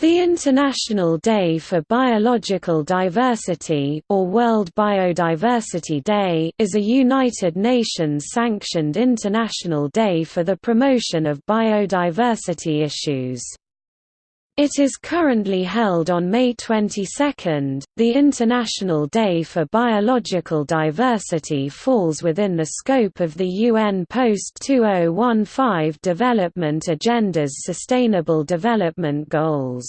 The International Day for Biological Diversity or World Biodiversity Day is a United Nations-sanctioned international day for the promotion of biodiversity issues. It is currently held on May 22. The International Day for Biological Diversity falls within the scope of the UN Post-2015 Development Agenda's Sustainable Development Goals.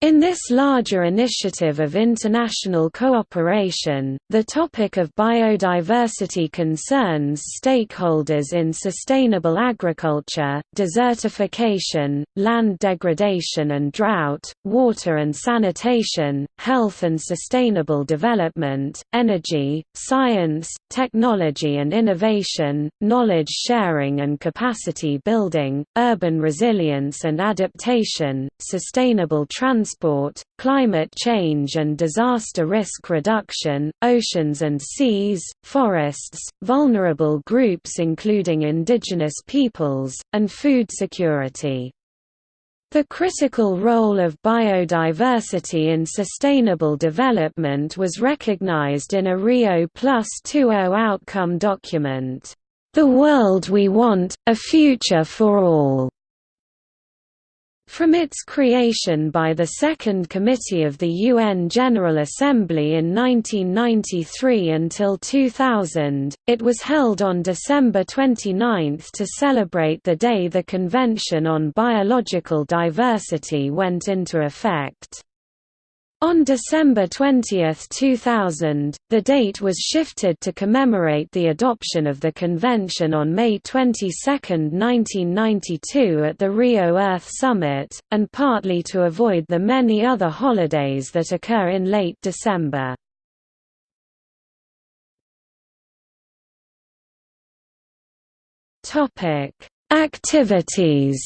In this larger initiative of international cooperation, the topic of biodiversity concerns stakeholders in sustainable agriculture, desertification, land degradation and drought, water and sanitation, health and sustainable development, energy, science, technology and innovation, knowledge sharing and capacity building, urban resilience and adaptation, sustainable transport transport, climate change and disaster risk reduction, oceans and seas, forests, vulnerable groups including indigenous peoples, and food security. The critical role of biodiversity in sustainable development was recognized in a Rio Plus 20 outcome document, "'The World We Want, A Future for All' From its creation by the Second Committee of the UN General Assembly in 1993 until 2000, it was held on December 29 to celebrate the day the Convention on Biological Diversity went into effect. On December 20, 2000, the date was shifted to commemorate the adoption of the convention on May 22, 1992 at the Rio Earth Summit, and partly to avoid the many other holidays that occur in late December. Activities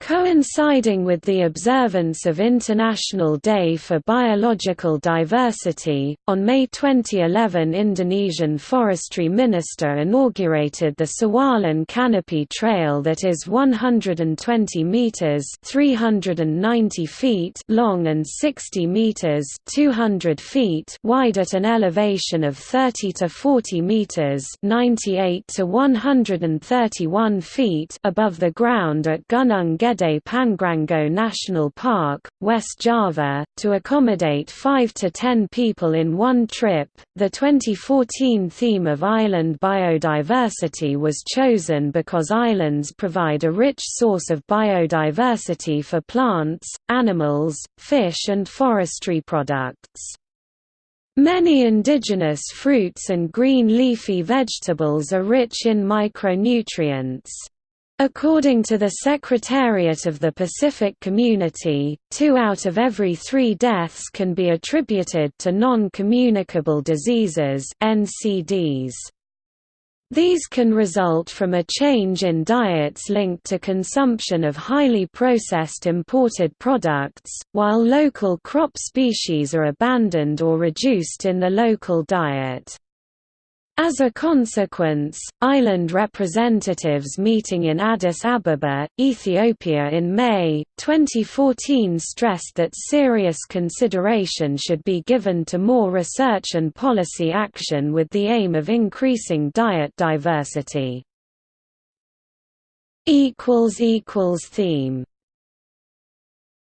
Coinciding with the observance of International Day for Biological Diversity, on May 2011 Indonesian Forestry Minister inaugurated the Sawalan Canopy Trail that is 120 meters (390 feet) long and 60 meters (200 feet) wide at an elevation of 30 to 40 meters (98 to 131 feet) above the ground at Gunung Gede Pangrango National Park, West Java, to accommodate 5 to 10 people in one trip. The 2014 theme of island biodiversity was chosen because islands provide a rich source of biodiversity for plants, animals, fish, and forestry products. Many indigenous fruits and green leafy vegetables are rich in micronutrients. According to the Secretariat of the Pacific Community, two out of every three deaths can be attributed to non-communicable diseases NCDs. These can result from a change in diets linked to consumption of highly processed imported products, while local crop species are abandoned or reduced in the local diet. As a consequence, island representatives meeting in Addis Ababa, Ethiopia in May, 2014 stressed that serious consideration should be given to more research and policy action with the aim of increasing diet diversity. Theme